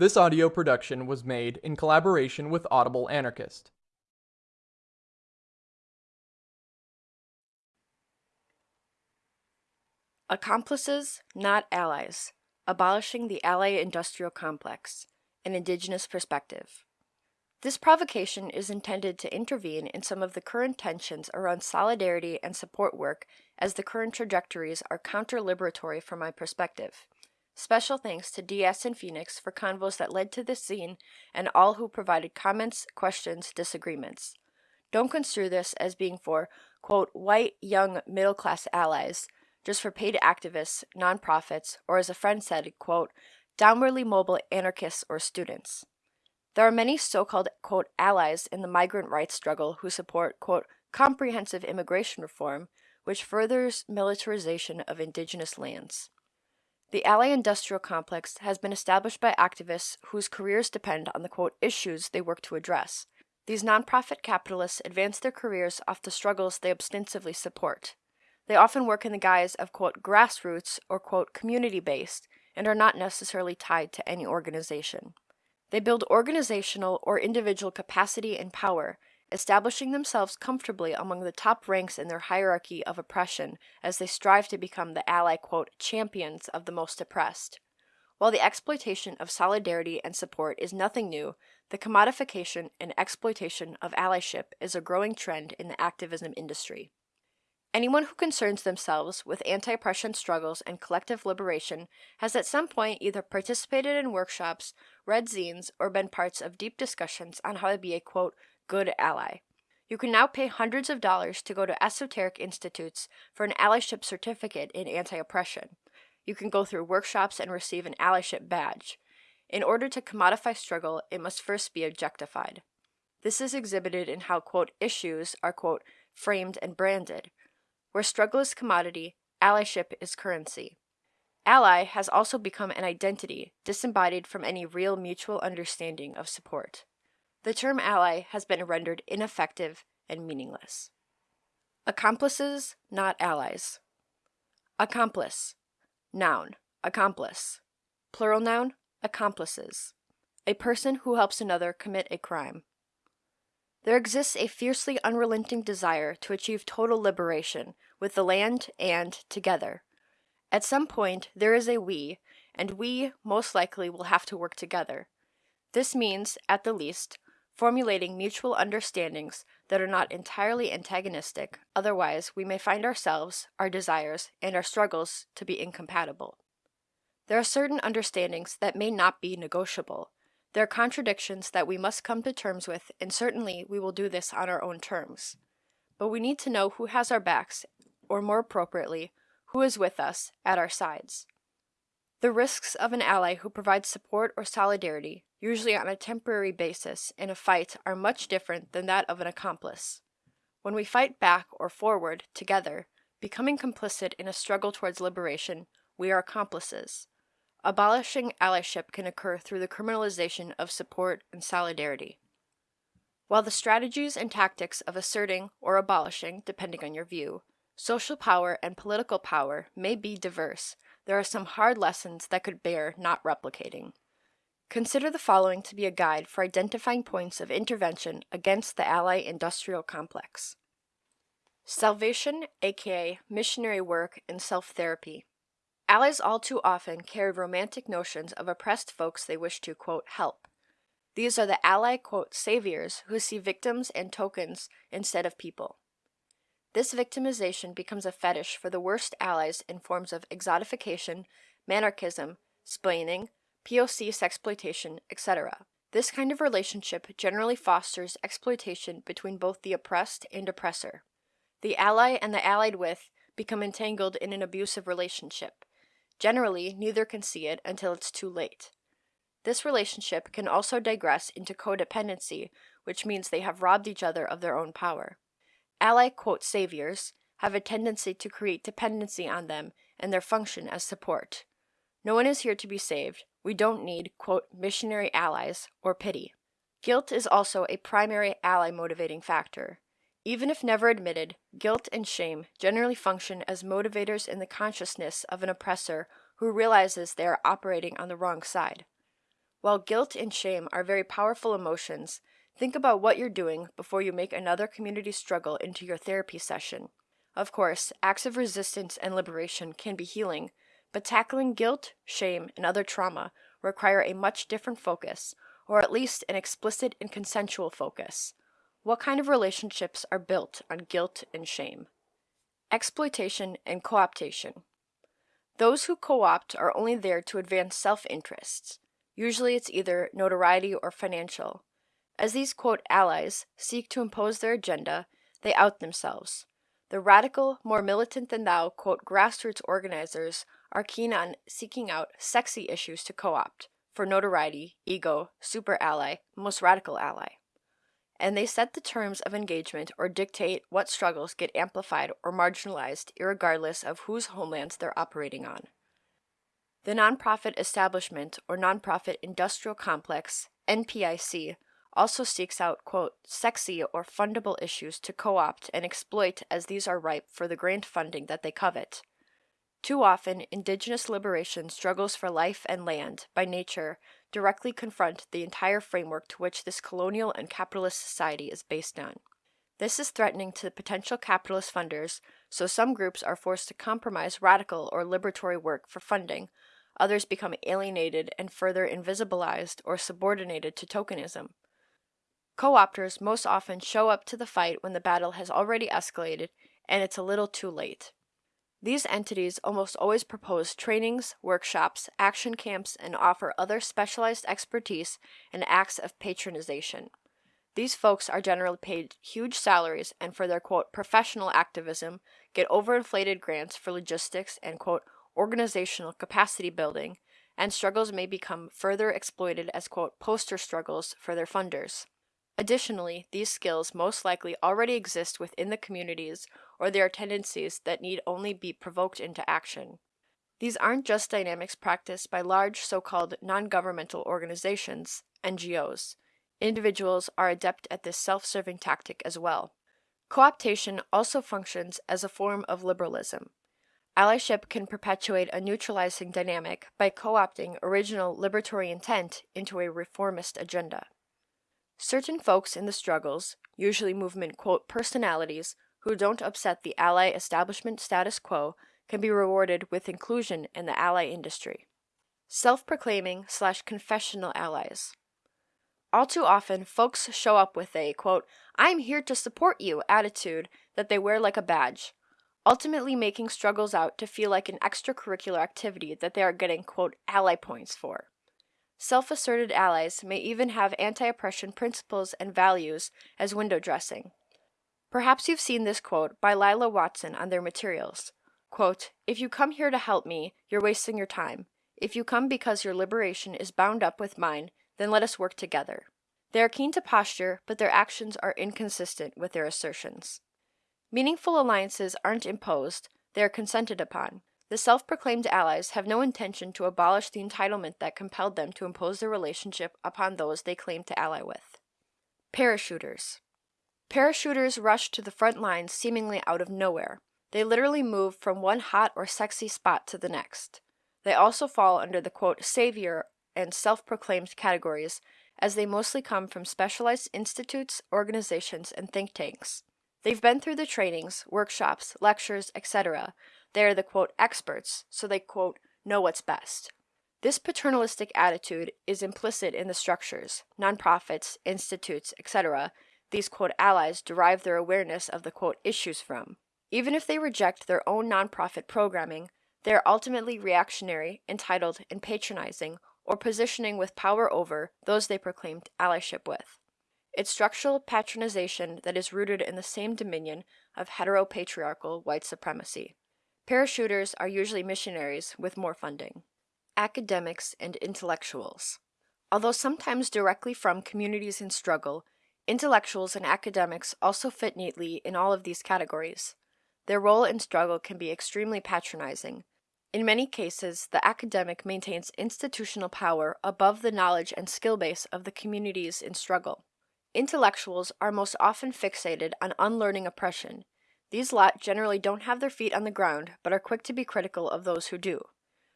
This audio production was made in collaboration with Audible Anarchist. Accomplices, not allies. Abolishing the Ally Industrial Complex. An Indigenous Perspective. This provocation is intended to intervene in some of the current tensions around solidarity and support work as the current trajectories are counter-liberatory from my perspective. Special thanks to DS and Phoenix for convos that led to this scene and all who provided comments, questions, disagreements. Don't construe this as being for, quote, white, young, middle class allies, just for paid activists, nonprofits, or as a friend said, quote, downwardly mobile anarchists or students. There are many so-called, quote, allies in the migrant rights struggle who support, quote, comprehensive immigration reform, which furthers militarization of indigenous lands. The Ally Industrial Complex has been established by activists whose careers depend on the, quote, issues they work to address. These nonprofit capitalists advance their careers off the struggles they ostensibly support. They often work in the guise of, quote, grassroots or, quote, community-based, and are not necessarily tied to any organization. They build organizational or individual capacity and power, establishing themselves comfortably among the top ranks in their hierarchy of oppression as they strive to become the ally, quote, champions of the most oppressed. While the exploitation of solidarity and support is nothing new, the commodification and exploitation of allyship is a growing trend in the activism industry. Anyone who concerns themselves with anti-oppression struggles and collective liberation has at some point either participated in workshops, read zines, or been parts of deep discussions on how to be a, quote, good ally. You can now pay hundreds of dollars to go to esoteric institutes for an allyship certificate in anti-oppression. You can go through workshops and receive an allyship badge. In order to commodify struggle, it must first be objectified. This is exhibited in how, quote, issues are, quote, framed and branded, where struggle is commodity, allyship is currency. Ally has also become an identity, disembodied from any real mutual understanding of support. The term ally has been rendered ineffective and meaningless. Accomplices, not allies. Accomplice. Noun. Accomplice. Plural noun. Accomplices. A person who helps another commit a crime. There exists a fiercely unrelenting desire to achieve total liberation with the land and together. At some point, there is a we, and we most likely will have to work together. This means, at the least, formulating mutual understandings that are not entirely antagonistic, otherwise we may find ourselves, our desires, and our struggles to be incompatible. There are certain understandings that may not be negotiable, there are contradictions that we must come to terms with, and certainly we will do this on our own terms. But we need to know who has our backs, or more appropriately, who is with us, at our sides. The risks of an ally who provides support or solidarity, usually on a temporary basis, in a fight are much different than that of an accomplice. When we fight back or forward, together, becoming complicit in a struggle towards liberation, we are accomplices. Abolishing allyship can occur through the criminalization of support and solidarity. While the strategies and tactics of asserting or abolishing, depending on your view, social power and political power may be diverse, there are some hard lessons that could bear not replicating. Consider the following to be a guide for identifying points of intervention against the Ally industrial complex. Salvation, aka missionary work and self-therapy. Allies all too often carry romantic notions of oppressed folks they wish to, quote, help. These are the ally, quote, saviors who see victims and tokens instead of people. This victimization becomes a fetish for the worst allies in forms of exotification, manarchism, splaining, POC sexploitation, etc. This kind of relationship generally fosters exploitation between both the oppressed and oppressor. The ally and the allied with become entangled in an abusive relationship. Generally, neither can see it until it's too late. This relationship can also digress into codependency, which means they have robbed each other of their own power. Ally, quote, saviors have a tendency to create dependency on them and their function as support. No one is here to be saved. We don't need, quote, missionary allies or pity. Guilt is also a primary ally motivating factor. Even if never admitted, guilt and shame generally function as motivators in the consciousness of an oppressor who realizes they are operating on the wrong side. While guilt and shame are very powerful emotions, think about what you're doing before you make another community struggle into your therapy session. Of course, acts of resistance and liberation can be healing, but tackling guilt, shame, and other trauma require a much different focus, or at least an explicit and consensual focus. What kind of relationships are built on guilt and shame? Exploitation and cooptation. Those who co opt are only there to advance self interests. Usually it's either notoriety or financial. As these quote allies seek to impose their agenda, they out themselves. The radical, more militant than thou quote grassroots organizers are keen on seeking out sexy issues to co opt for notoriety, ego, super ally, most radical ally and they set the terms of engagement or dictate what struggles get amplified or marginalized regardless of whose homelands they're operating on. The nonprofit establishment or nonprofit industrial complex, NPIC, also seeks out, quote, sexy or fundable issues to co opt and exploit as these are ripe for the grant funding that they covet. Too often, indigenous liberation struggles for life and land, by nature, directly confront the entire framework to which this colonial and capitalist society is based on. This is threatening to potential capitalist funders, so some groups are forced to compromise radical or liberatory work for funding, others become alienated and further invisibilized or subordinated to tokenism. Co opters most often show up to the fight when the battle has already escalated and it's a little too late. These entities almost always propose trainings, workshops, action camps, and offer other specialized expertise and acts of patronization. These folks are generally paid huge salaries and for their quote professional activism get overinflated grants for logistics and quote organizational capacity building, and struggles may become further exploited as quote poster struggles for their funders. Additionally, these skills most likely already exist within the communities or they are tendencies that need only be provoked into action. These aren't just dynamics practiced by large so called non governmental organizations, NGOs. Individuals are adept at this self serving tactic as well. Co-optation also functions as a form of liberalism. Allyship can perpetuate a neutralizing dynamic by co opting original liberatory intent into a reformist agenda. Certain folks in the struggles, usually movement quote personalities, who don't upset the ally establishment status quo, can be rewarded with inclusion in the ally industry. Self proclaiming slash confessional allies. All too often, folks show up with a, quote, I'm here to support you attitude that they wear like a badge, ultimately making struggles out to feel like an extracurricular activity that they are getting, quote, ally points for. Self asserted allies may even have anti oppression principles and values as window dressing. Perhaps you've seen this quote by Lilla Watson on their materials. Quote, If you come here to help me, you're wasting your time. If you come because your liberation is bound up with mine, then let us work together. They are keen to posture, but their actions are inconsistent with their assertions. Meaningful alliances aren't imposed, they are consented upon. The self proclaimed allies have no intention to abolish the entitlement that compelled them to impose their relationship upon those they claim to ally with. Parachuters. Parachuters rush to the front lines seemingly out of nowhere. They literally move from one hot or sexy spot to the next. They also fall under the quote savior and self proclaimed categories, as they mostly come from specialized institutes, organizations, and think tanks. They've been through the trainings, workshops, lectures, etc., they are the quote experts, so they quote know what's best. This paternalistic attitude is implicit in the structures, nonprofits, institutes, etc. These quote allies derive their awareness of the quote issues from. Even if they reject their own nonprofit programming, they are ultimately reactionary, entitled, and patronizing, or positioning with power over those they proclaimed allyship with. It's structural patronization that is rooted in the same dominion of heteropatriarchal white supremacy. Parachuters are usually missionaries with more funding. Academics and intellectuals. Although sometimes directly from communities in struggle, intellectuals and academics also fit neatly in all of these categories. Their role in struggle can be extremely patronizing. In many cases, the academic maintains institutional power above the knowledge and skill base of the communities in struggle. Intellectuals are most often fixated on unlearning oppression these lot generally don't have their feet on the ground, but are quick to be critical of those who do.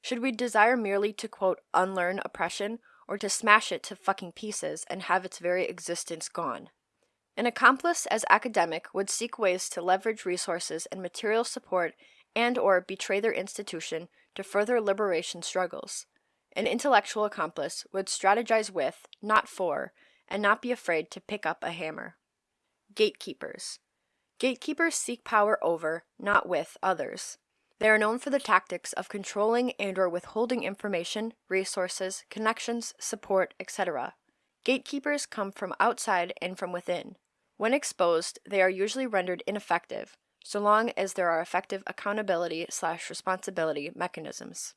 Should we desire merely to, quote, unlearn oppression, or to smash it to fucking pieces and have its very existence gone. An accomplice as academic would seek ways to leverage resources and material support and or betray their institution to further liberation struggles. An intellectual accomplice would strategize with, not for, and not be afraid to pick up a hammer. Gatekeepers. Gatekeepers seek power over, not with, others. They are known for the tactics of controlling and or withholding information, resources, connections, support, etc. Gatekeepers come from outside and from within. When exposed, they are usually rendered ineffective, so long as there are effective accountability slash responsibility mechanisms.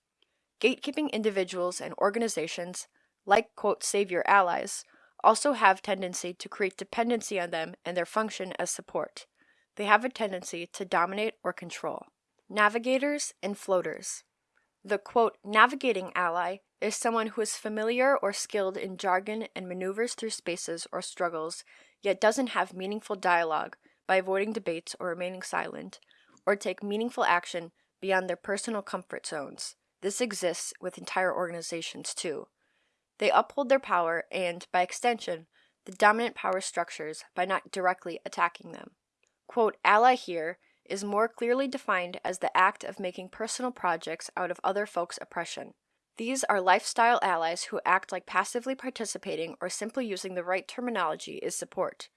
Gatekeeping individuals and organizations, like quote savior allies, also have tendency to create dependency on them and their function as support. They have a tendency to dominate or control. Navigators and floaters. The quote navigating ally is someone who is familiar or skilled in jargon and maneuvers through spaces or struggles, yet doesn't have meaningful dialogue by avoiding debates or remaining silent, or take meaningful action beyond their personal comfort zones. This exists with entire organizations too. They uphold their power and, by extension, the dominant power structures by not directly attacking them. Quote, ally here is more clearly defined as the act of making personal projects out of other folks' oppression. These are lifestyle allies who act like passively participating or simply using the right terminology is support.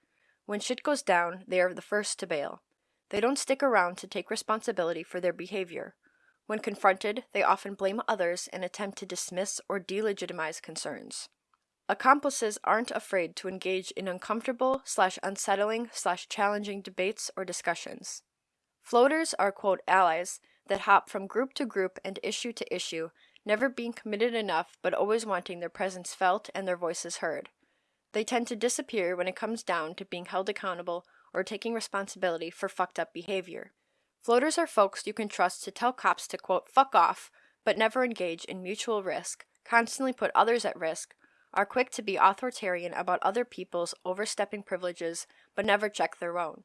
When shit goes down, they are the first to bail. They don't stick around to take responsibility for their behavior. When confronted, they often blame others and attempt to dismiss or delegitimize concerns. Accomplices aren't afraid to engage in uncomfortable slash unsettling slash challenging debates or discussions. Floaters are quote allies that hop from group to group and issue to issue, never being committed enough but always wanting their presence felt and their voices heard. They tend to disappear when it comes down to being held accountable or taking responsibility for fucked up behavior. Floaters are folks you can trust to tell cops to quote, fuck off, but never engage in mutual risk, constantly put others at risk, are quick to be authoritarian about other people's overstepping privileges, but never check their own.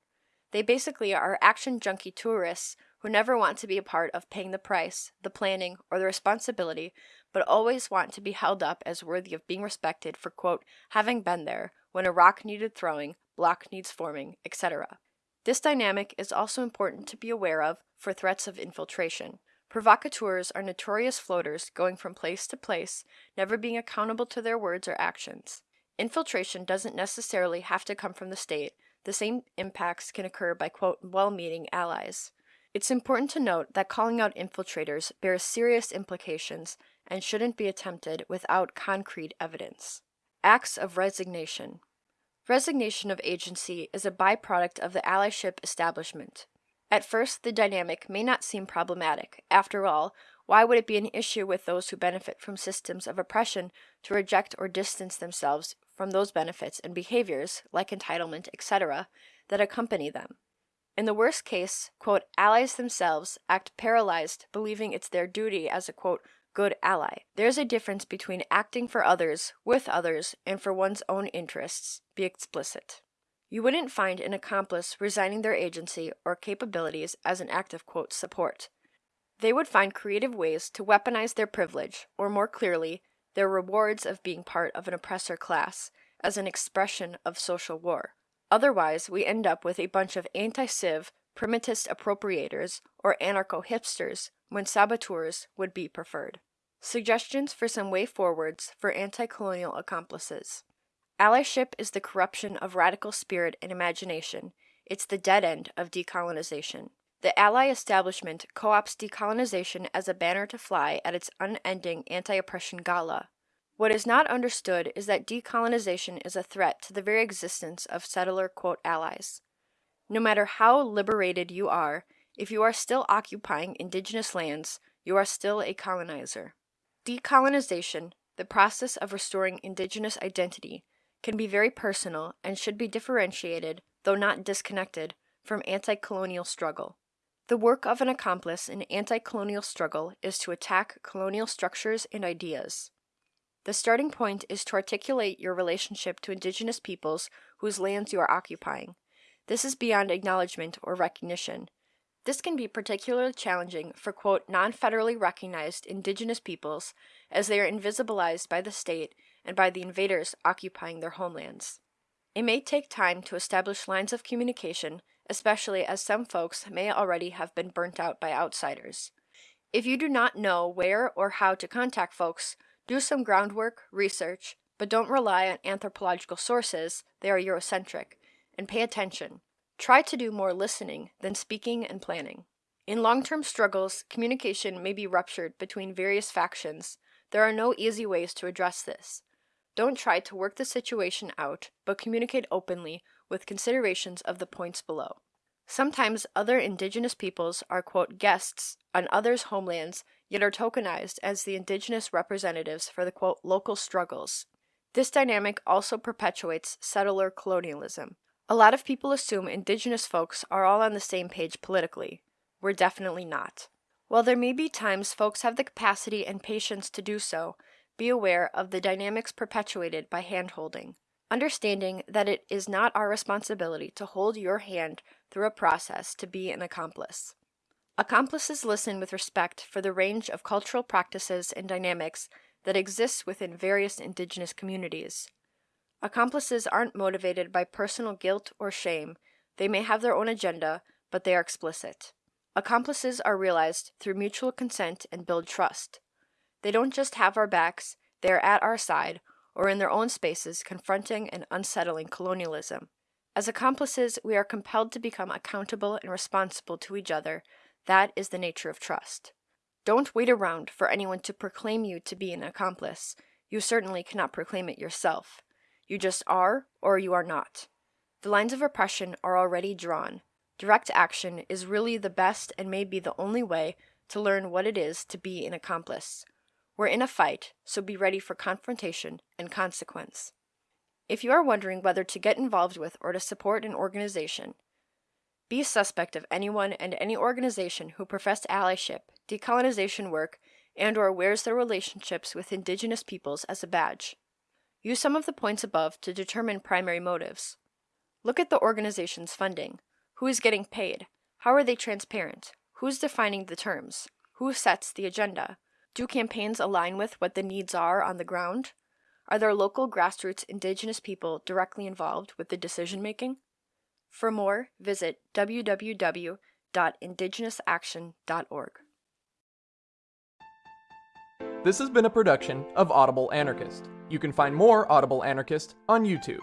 They basically are action junkie tourists who never want to be a part of paying the price, the planning, or the responsibility, but always want to be held up as worthy of being respected for, quote, having been there when a rock needed throwing, block needs forming, etc. This dynamic is also important to be aware of for threats of infiltration. Provocateurs are notorious floaters going from place to place, never being accountable to their words or actions. Infiltration doesn't necessarily have to come from the state, the same impacts can occur by quote well meaning allies. It's important to note that calling out infiltrators bears serious implications and shouldn't be attempted without concrete evidence. Acts of resignation. Resignation of agency is a byproduct of the allyship establishment. At first, the dynamic may not seem problematic. After all, why would it be an issue with those who benefit from systems of oppression to reject or distance themselves from those benefits and behaviors, like entitlement, etc., that accompany them? In the worst case, quote, allies themselves act paralyzed, believing it's their duty as a quote, good ally. There's a difference between acting for others, with others, and for one's own interests. Be explicit. You wouldn't find an accomplice resigning their agency or capabilities as an act of quote, support. They would find creative ways to weaponize their privilege, or more clearly, their rewards of being part of an oppressor class, as an expression of social war. Otherwise, we end up with a bunch of anti civ, primitivist appropriators, or anarcho hipsters when saboteurs would be preferred. Suggestions for some way forwards for anti colonial accomplices. Allyship is the corruption of radical spirit and imagination. It's the dead end of decolonization. The Ally establishment co opts decolonization as a banner to fly at its unending anti oppression gala. What is not understood is that decolonization is a threat to the very existence of settler quote allies. No matter how liberated you are, if you are still occupying indigenous lands, you are still a colonizer. Decolonization, the process of restoring indigenous identity, can be very personal and should be differentiated, though not disconnected, from anti colonial struggle. The work of an accomplice in anti colonial struggle is to attack colonial structures and ideas. The starting point is to articulate your relationship to indigenous peoples whose lands you are occupying. This is beyond acknowledgement or recognition. This can be particularly challenging for, quote, non federally recognized indigenous peoples as they are invisibilized by the state and by the invaders occupying their homelands. It may take time to establish lines of communication, especially as some folks may already have been burnt out by outsiders. If you do not know where or how to contact folks, do some groundwork, research, but don't rely on anthropological sources, they are Eurocentric, and pay attention. Try to do more listening than speaking and planning. In long term struggles, communication may be ruptured between various factions. There are no easy ways to address this. Don't try to work the situation out, but communicate openly with considerations of the points below. Sometimes other indigenous peoples are, quote, guests on others' homelands, yet are tokenized as the indigenous representatives for the, quote, local struggles. This dynamic also perpetuates settler colonialism. A lot of people assume indigenous folks are all on the same page politically. We're definitely not. While there may be times folks have the capacity and patience to do so, be aware of the dynamics perpetuated by handholding understanding that it is not our responsibility to hold your hand through a process to be an accomplice. Accomplices listen with respect for the range of cultural practices and dynamics that exists within various indigenous communities. Accomplices aren't motivated by personal guilt or shame. They may have their own agenda, but they are explicit. Accomplices are realized through mutual consent and build trust. They don't just have our backs, they are at our side, or in their own spaces confronting and unsettling colonialism. As accomplices, we are compelled to become accountable and responsible to each other. That is the nature of trust. Don't wait around for anyone to proclaim you to be an accomplice. You certainly cannot proclaim it yourself. You just are, or you are not. The lines of oppression are already drawn. Direct action is really the best and may be the only way to learn what it is to be an accomplice. We're in a fight, so be ready for confrontation and consequence. If you are wondering whether to get involved with or to support an organization, be suspect of anyone and any organization who profess allyship, decolonization work, and or wears their relationships with indigenous peoples as a badge. Use some of the points above to determine primary motives. Look at the organization's funding. Who is getting paid? How are they transparent? Who's defining the terms? Who sets the agenda? Do campaigns align with what the needs are on the ground? Are there local grassroots indigenous people directly involved with the decision making? For more, visit www.indigenousaction.org. This has been a production of Audible Anarchist. You can find more Audible Anarchist on YouTube.